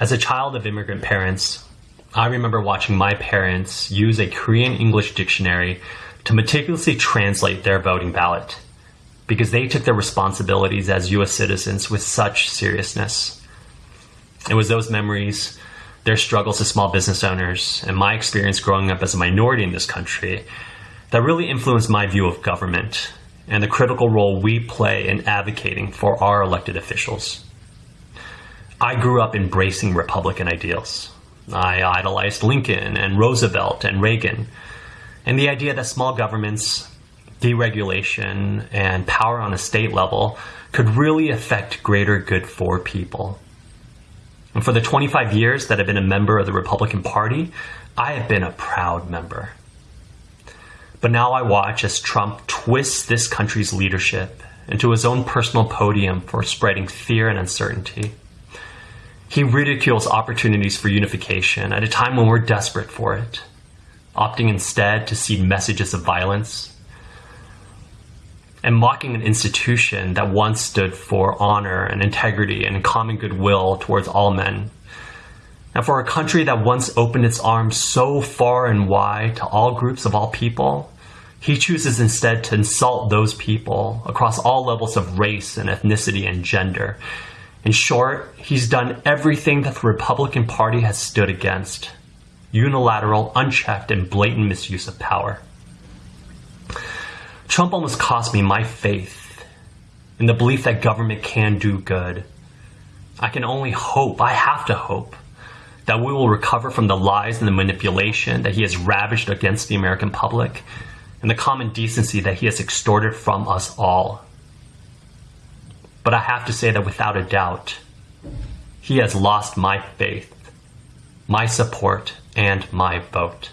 As a child of immigrant parents, I remember watching my parents use a Korean English dictionary to meticulously translate their voting ballot because they took their responsibilities as US citizens with such seriousness. It was those memories, their struggles as small business owners, and my experience growing up as a minority in this country that really influenced my view of government and the critical role we play in advocating for our elected officials. I grew up embracing Republican ideals. I idolized Lincoln and Roosevelt and Reagan, and the idea that small governments, deregulation, and power on a state level could really affect greater good for people. And for the 25 years that I've been a member of the Republican Party, I have been a proud member. But now I watch as Trump twists this country's leadership into his own personal podium for spreading fear and uncertainty. He ridicules opportunities for unification at a time when we're desperate for it, opting instead to see messages of violence, and mocking an institution that once stood for honor and integrity and common goodwill towards all men. And for a country that once opened its arms so far and wide to all groups of all people, he chooses instead to insult those people across all levels of race and ethnicity and gender in short, he's done everything that the Republican Party has stood against unilateral, unchecked, and blatant misuse of power. Trump almost cost me my faith in the belief that government can do good. I can only hope, I have to hope, that we will recover from the lies and the manipulation that he has ravaged against the American public and the common decency that he has extorted from us all. But I have to say that without a doubt, he has lost my faith, my support, and my vote.